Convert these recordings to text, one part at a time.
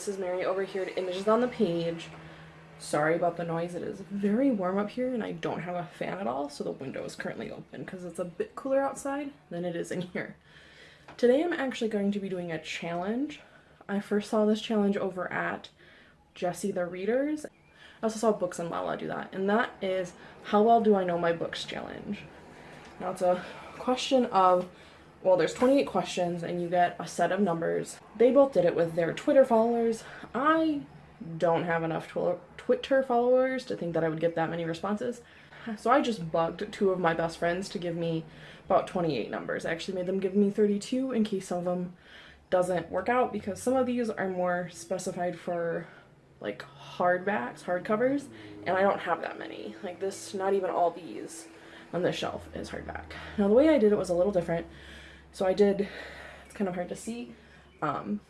Mrs. Mary over here Images on the Page. Sorry about the noise. It is very warm up here and I don't have a fan at all, so the window is currently open because it's a bit cooler outside than it is in here. Today I'm actually going to be doing a challenge. I first saw this challenge over at Jesse the Readers. I also saw Books and Lala do that, and that is How Well Do I Know My Books challenge. Now it's a question of, well, there's 28 questions and you get a set of numbers. They both did it with their Twitter followers. I don't have enough Twitter followers to think that I would get that many responses. So I just bugged two of my best friends to give me about 28 numbers. I actually made them give me 32 in case some of them doesn't work out because some of these are more specified for like hardbacks, hardcovers, and I don't have that many. Like this, not even all these on this shelf is hardback. Now the way I did it was a little different. So I did, it's kind of hard to see, um,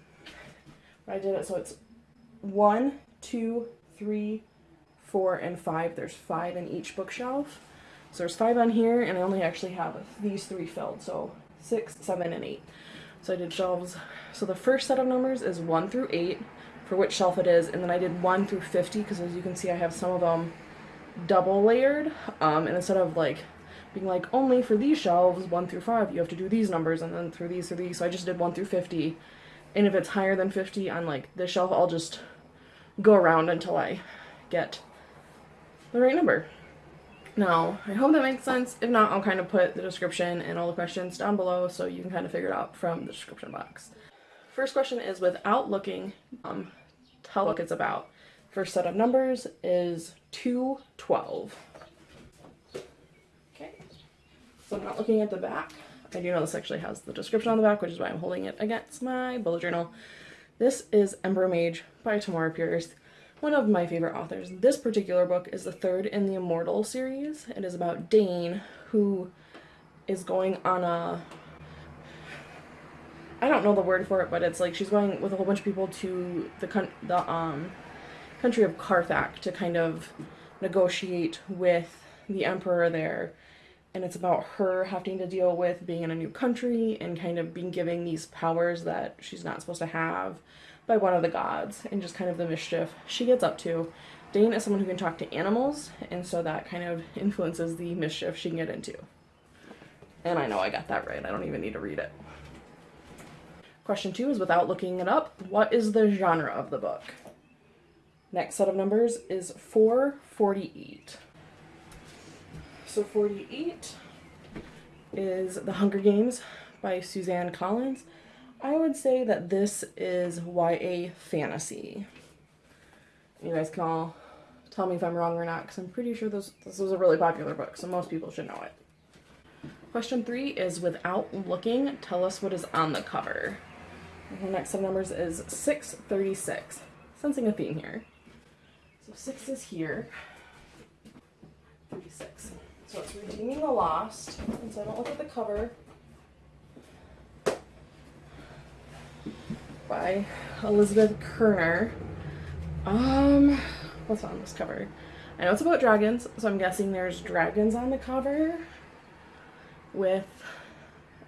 but I did it so it's one, two, three, four, and five. There's five in each bookshelf. So there's five on here, and I only actually have these three filled, so six, seven, and eight. So I did shelves. So the first set of numbers is one through eight for which shelf it is, and then I did one through 50 because as you can see I have some of them double layered, um, and instead of like being like only for these shelves, one through five, you have to do these numbers, and then through these through these, so I just did one through 50, and if it's higher than 50 on like this shelf, I'll just go around until I get the right number. Now, I hope that makes sense. If not, I'll kind of put the description and all the questions down below so you can kind of figure it out from the description box. First question is without looking, um, tell what it's about. First set of numbers is 212. Okay, so I'm not looking at the back. I do know this actually has the description on the back, which is why I'm holding it against my bullet journal. This is Emperor Mage by Tamora Pierce, one of my favorite authors. This particular book is the third in the Immortal series. It is about Daine, who is going on a I don't know the word for it, but it's like she's going with a whole bunch of people to the the um country of Carthak to kind of negotiate with the emperor there. And it's about her having to deal with being in a new country and kind of being given these powers that she's not supposed to have by one of the gods and just kind of the mischief she gets up to. Daine is someone who can talk to animals, and so that kind of influences the mischief she can get into. And I know I got that right. I don't even need to read it. Question two is without looking it up, what is the genre of the book? Next set of numbers is 448. So 48 is The Hunger Games by Suzanne Collins. I would say that this is YA fantasy. You guys can all tell me if I'm wrong or not because I'm pretty sure this, this was a really popular book, so most people should know it. Question three is without looking, tell us what is on the cover. The next of numbers is 636. Sensing a theme here. So 6 is here. 36. So it's Redeeming the Lost. And so I don't look at the cover. By Elizabeth Kerner. Um, what's on this cover? I know it's about dragons, so I'm guessing there's dragons on the cover with,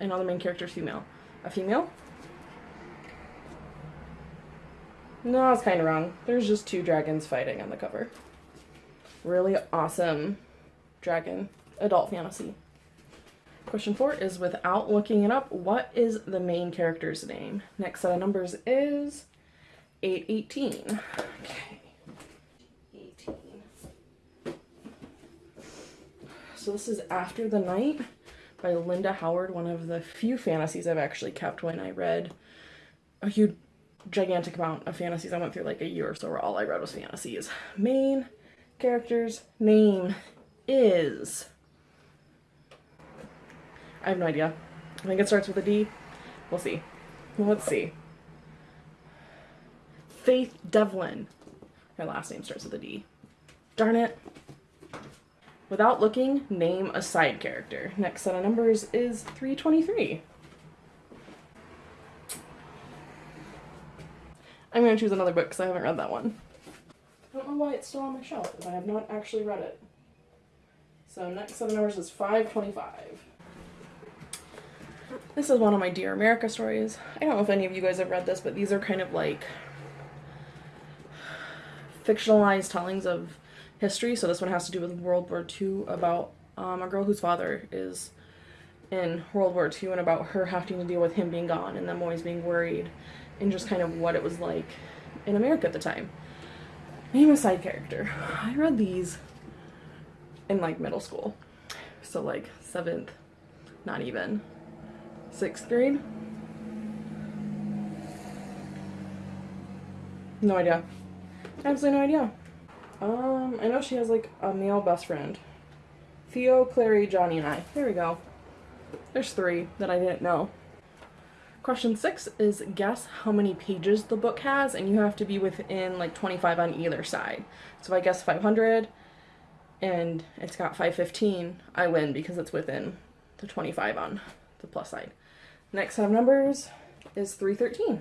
I know the main character is female. A female? No, I was kind of wrong. There's just two dragons fighting on the cover. Really awesome dragon adult fantasy. Question four is without looking it up, what is the main character's name? Next set of numbers is 818. Okay. 18. So this is After the Night by Linda Howard, one of the few fantasies I've actually kept when I read a huge gigantic amount of fantasies. I went through like a year or so where all I read was fantasies. Main character's name is... I have no idea. I think it starts with a D. We'll see. Let's see. Faith Devlin. Her last name starts with a D. Darn it. Without looking, name a side character. Next set of numbers is 323. I'm going to choose another book because I haven't read that one. I don't know why it's still on my shelf if I have not actually read it. So next set of numbers is 525. This is one of my Dear America stories. I don't know if any of you guys have read this, but these are kind of like fictionalized tellings of history. So this one has to do with World War II about um, a girl whose father is in World War II and about her having to deal with him being gone and them always being worried and just kind of what it was like in America at the time. Name a side character. I read these in like middle school. So like seventh, not even, sixth grade. No idea. Absolutely no idea. Um, I know she has like a male best friend. Theo, Clary, Johnny, and I. There we go. There's three that I didn't know. Question six is guess how many pages the book has, and you have to be within like 25 on either side. So I guess 500 and it's got 515, I win because it's within the 25 on the plus side. Next set of numbers is 313.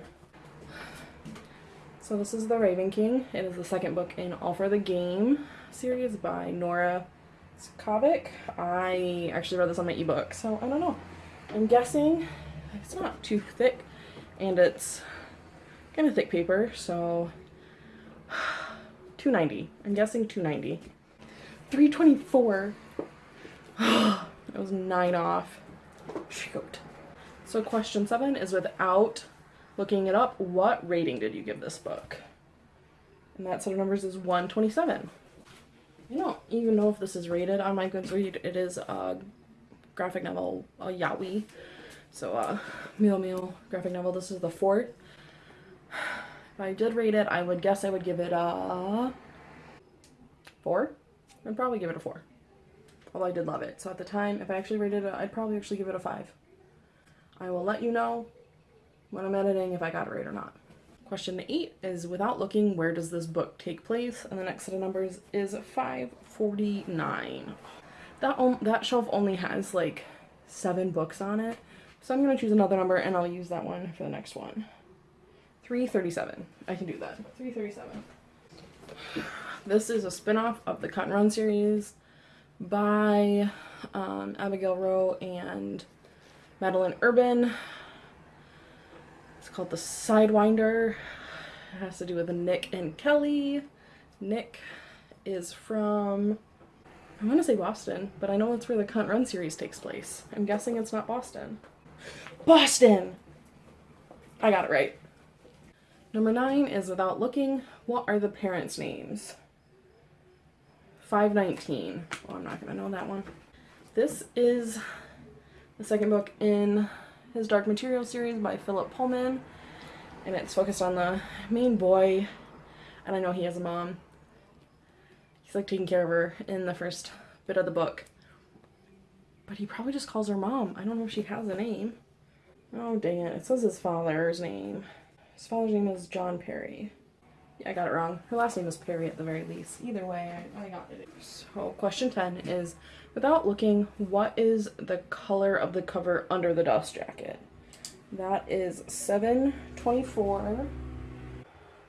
So this is The Raven King. It is the second book in All for the Game series by Nora Sakavic. I actually read this on my ebook, so I don't know. I'm guessing it's not too thick, and it's kind of thick paper, so 290. I'm guessing 290. 324. it was nine off. Shoot. So question seven is without looking it up, what rating did you give this book? And that set of numbers is 127. I don't even know if this is rated on my Goodreads. It is a graphic novel, a yaoi. So, uh, Meal Meal graphic novel. This is the fourth. If I did rate it, I would guess I would give it a four. I'd probably give it a four. Although I did love it. So at the time, if I actually rated it, I'd probably actually give it a five. I will let you know when I'm editing if I got it right or not. Question eight is without looking, where does this book take place? And the next set of numbers is 549. That, that shelf only has like seven books on it. So I'm going to choose another number and I'll use that one for the next one. 337. I can do that. 337. This is a spin-off of the Cut and Run series by um, Abigail Roux and Madeline Urban It's called The Sidewinder. It has to do with Nick and Kelly. Nick is from, I want to say Boston, but I know it's where the Cut and Run series takes place. I'm guessing it's not Boston. Boston! I got it right. Number nine is Without Looking. What are the parents' names? 519. Oh, I'm not going to know that one. This is the second book in his Dark Material series by Philip Pullman. And it's focused on the main boy. And I know he has a mom. He's like taking care of her in the first bit of the book. But he probably just calls her mom. I don't know if she has a name. Oh, dang it. It says his father's name. His father's name is John Parry. I got it wrong. Her last name is Parry at the very least. Either way, I, I got it. So, question 10 is Without looking, what is the color of the cover under the dust jacket? That is 724.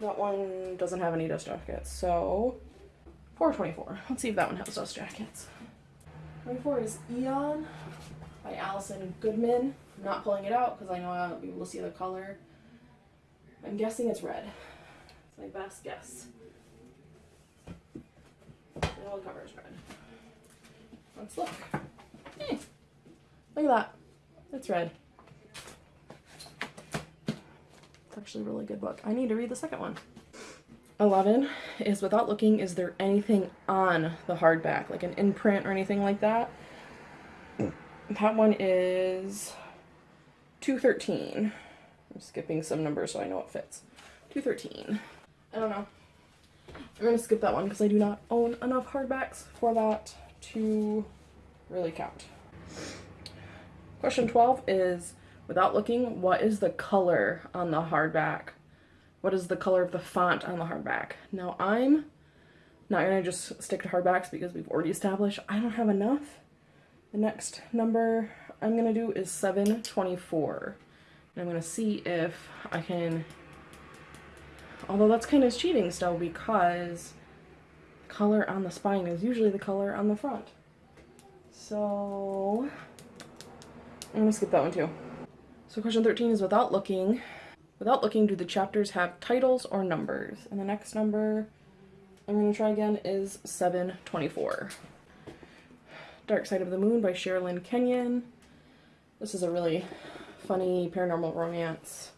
That one doesn't have any dust jackets, so 424. Let's see if that one has dust jackets. 24 is Eon by Alison Goodman. I'm not pulling it out because I know I won't be able to see the color. I'm guessing it's red. It's my best guess. The cover is red. Let's look. Hey, look at that. It's red. It's actually a really good book. I need to read the second one. 11 is Without Looking, is there anything on the hardback, like an imprint or anything like that? That one is 213. I'm skipping some numbers so I know it fits. 213. I don't know. I'm going to skip that one because I do not own enough hardbacks for that to really count. Question 12 is, without looking, what is the color on the hardback? What is the color of the font on the hardback? Now I'm not going to just stick to hardbacks because we've already established I don't have enough. The next number I'm going to do is 724. And I'm going to see if I can, although that's kind of cheating still because color on the spine is usually the color on the front. So I'm gonna skip that one too. So question 13 is without looking. Without looking, do the chapters have titles or numbers? And the next number I'm to try again is 724. Dark Side of the Moon by Sherilyn Kenyon. This is a really funny paranormal romance.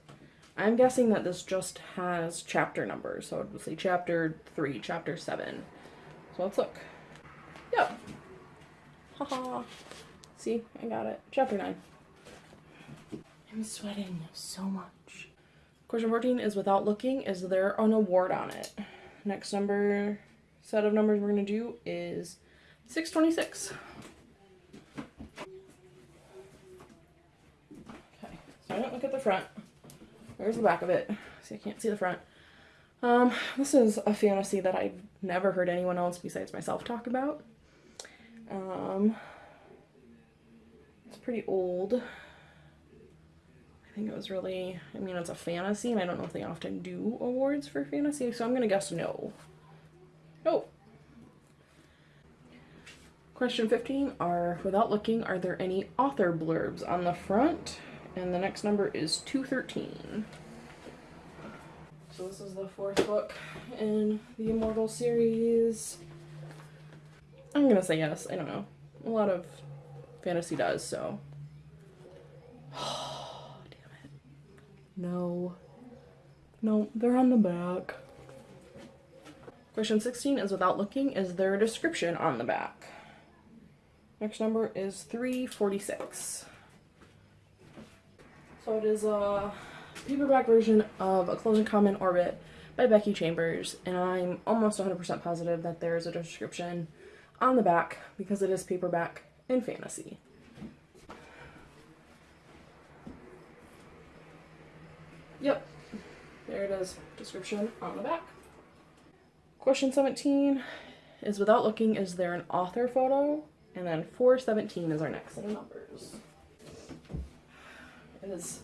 I'm guessing that this just has chapter numbers, so it would say chapter 3, chapter 7. So let's look. Yep. Haha. See, I got it. Chapter 9. I'm sweating so much. Question 14 is without looking, is there an award on it? Next number, set of numbers we're going to do is 626. Okay, so I don't look at the front. There's the back of it. See, I can't see the front. Um, this is a fantasy that I've never heard anyone else besides myself talk about. Um, it's pretty old. I think it was really, I mean, it's a fantasy, and I don't know if they often do awards for fantasy, so I'm gonna guess no. No. Question 15 are, without looking, are there any author blurbs on the front? And the next number is 213. So this is the fourth book in the Immortal series. I'm gonna say yes. I don't know. A lot of fantasy does, so. Oh, damn it. No. No, they're on the back. Question 16 is without looking, is there a description on the back? Next number is 346. So it is a paperback version of A Close and Common Orbit by Becky Chambers, and I'm almost 100% positive that there is a description on the back because it is paperback and fantasy. Yep, there it is, description on the back. Question 17 is without looking, is there an author photo? And then 417 is our next set of numbers. Is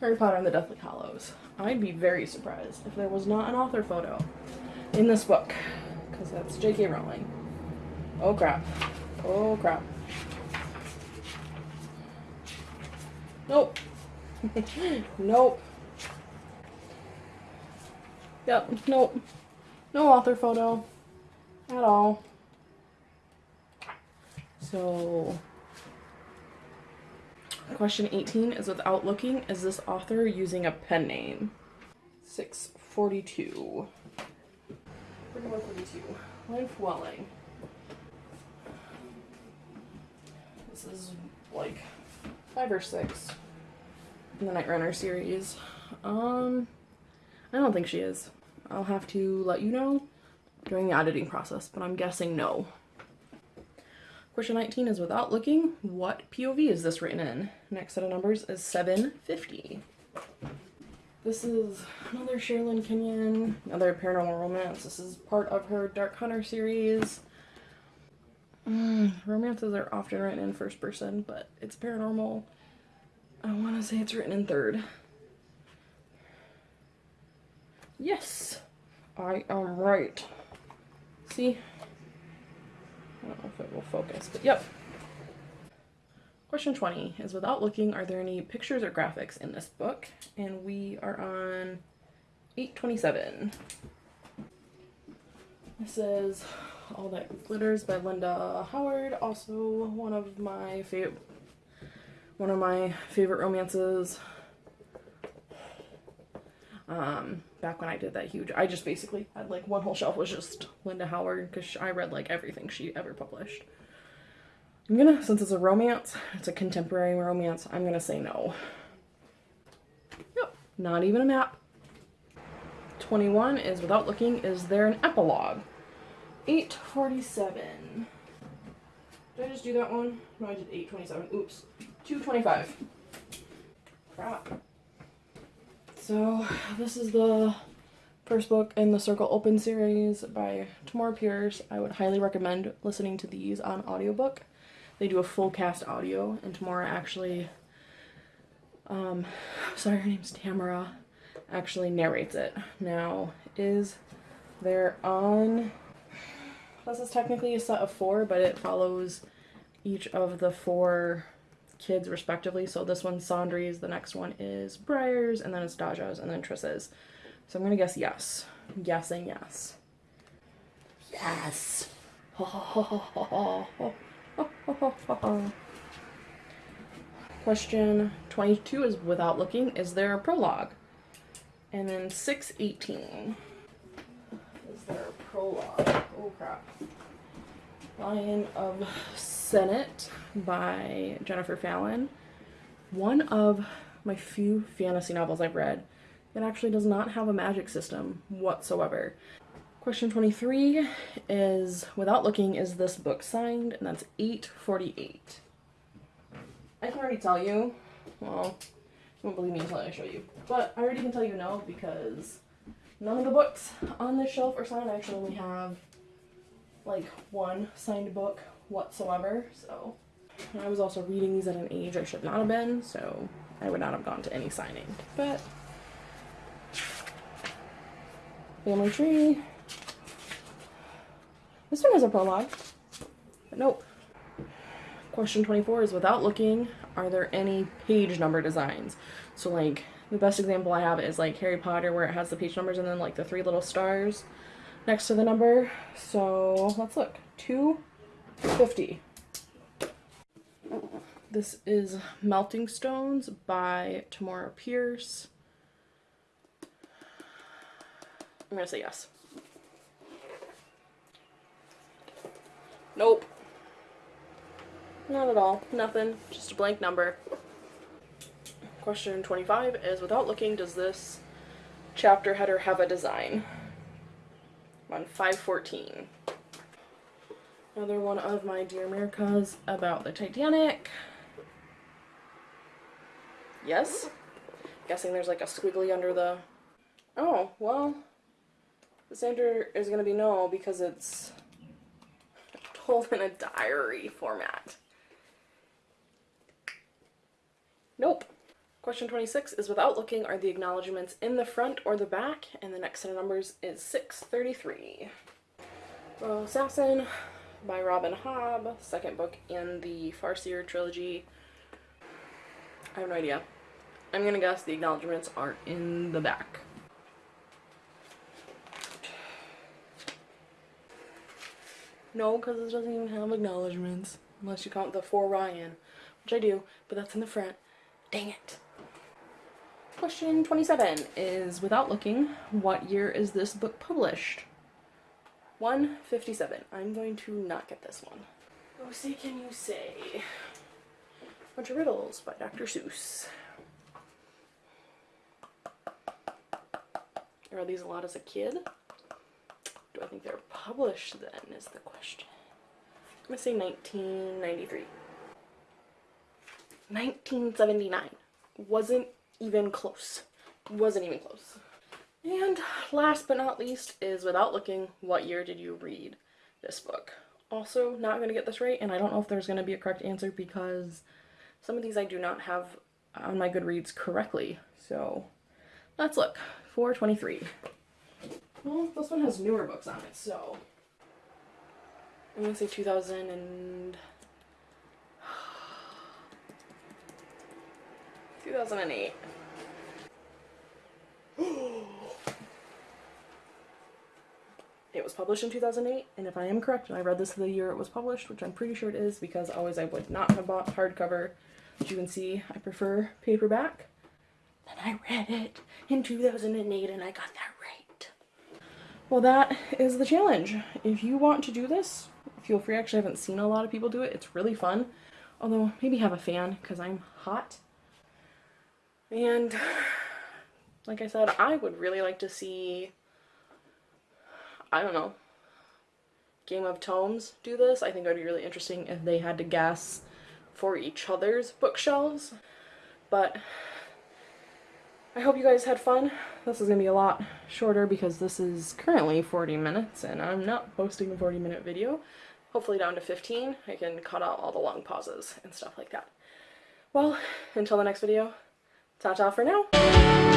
Harry Potter and the Deathly Hallows. I'd be very surprised if there was not an author photo in this book, because that's J.K. Rowling. Oh crap. Oh crap. Nope. nope. Yep, nope. No author photo at all. So, question 18 is without looking, is this author using a pen name? 642. 4142. Flewelling. This is like five or six in the Night Runner series. Um, I don't think she is. I'll have to let you know during the editing process, but I'm guessing no. Question 19 is without looking, what POV is this written in? Next set of numbers is 750. This is another Sherilyn Kenyon, another paranormal romance. This is part of her Dark Hunter series. Mm, romances are often written in first person, but it's paranormal. I want to say it's written in third. Yes, I am right. See? I don't know if it will focus, but yep. Question 20 is without looking, are there any pictures or graphics in this book? And we are on 827. This is All That Glitters by Linda Howard, also one of my favorite one of my favorite romances. Um, back when I did that huge, I just basically had like one whole shelf was just Linda Howard because I read like everything she ever published. I'm gonna, since it's a romance, it's a contemporary romance, I'm gonna say no. Yep, not even a map. 21 is without looking, is there an epilogue? 847. Did I just do that one? No, I did 827. Oops. 225. Crap. So, this is the first book in the Circle Open series by Tamora Pierce. I would highly recommend listening to these on audiobook. They do a full cast audio, and Tamora actually, um, sorry, her name's Tamara, actually narrates it. Now, is there on, this is technically a set of four, but it follows each of the four kids respectively. So this one's Sandry's, the next one is Briar's, and then it's Daja's, and then Tris's. So I'm gonna guess yes. I'm guessing yes. Yes. Question 22 is without looking, is there a prologue? And then 618. Is there a prologue? Oh crap. Lion of Senet by Jennifer Fallon. One of my few fantasy novels I've read that actually does not have a magic system whatsoever. Question 23 is, without looking, is this book signed? And that's 848. I can already tell you, well, you won't believe me until I show you, but I already can tell you no because none of the books on this shelf are signed. I actually only have like one signed book whatsoever, so. I was also reading these at an age I should not have been, so I would not have gone to any signing. But family tree. This one has a prologue. But nope. Question 24 is without looking, are there any page number designs? So like the best example I have is like Harry Potter where it has the page numbers and then like the three little stars next to the number. So let's look. 250. This is Melting Stones by Tamora Pierce. I'm gonna say yes. Nope. Not at all. Nothing. Just a blank number. Question 25 is, without looking, does this chapter header have a design? On 514. Another one of my Dear Americas about the Titanic. Yes? Guessing there's like a squiggly under the... Oh, well, the answer is going to be no because it's in a diary format. Nope. Question 26 is without looking are the acknowledgements in the front or the back and the next set of numbers is 633. Royal Assassin by Robin Hobb, second book in the Farseer trilogy. I have no idea. I'm gonna guess the acknowledgements are in the back. No, because this doesn't even have acknowledgements. Unless you count the for Ryan, which I do, but that's in the front. Dang it. Question 27 is, without looking, what year is this book published? 157. I'm going to not get this one. Oh, say can you say? Bunch of Riddles by Dr. Seuss. Are these a lot as a kid? Do I think they're published then is the question. I'm going to say 1993. 1979. Wasn't even close. Wasn't even close. And last but not least is without looking, what year did you read this book? Also, not going to get this right, and I don't know if there's going to be a correct answer because some of these I do not have on my Goodreads correctly. So let's look. 423. Well, this one has newer books on it, so I'm gonna say 2000 and 2008. it was published in 2008, and if I am correct, and I read this the year it was published, which I'm pretty sure it is because always I would not have bought hardcover. As you can see, I prefer paperback. Then I read it in 2008 and I got that. Well, that is the challenge. If you want to do this, feel free. Actually, I haven't seen a lot of people do it. It's really fun. Although, maybe have a fan because I'm hot. And, like I said, I would really like to see, I don't know, Game of Tomes do this. I think it would be really interesting if they had to guess for each other's bookshelves. But I hope you guys had fun. This is going to be a lot shorter because this is currently 40 minutes and I'm not posting a 40 minute video. Hopefully down to 15. I can cut out all the long pauses and stuff like that. Well, until the next video, ta-ta for now.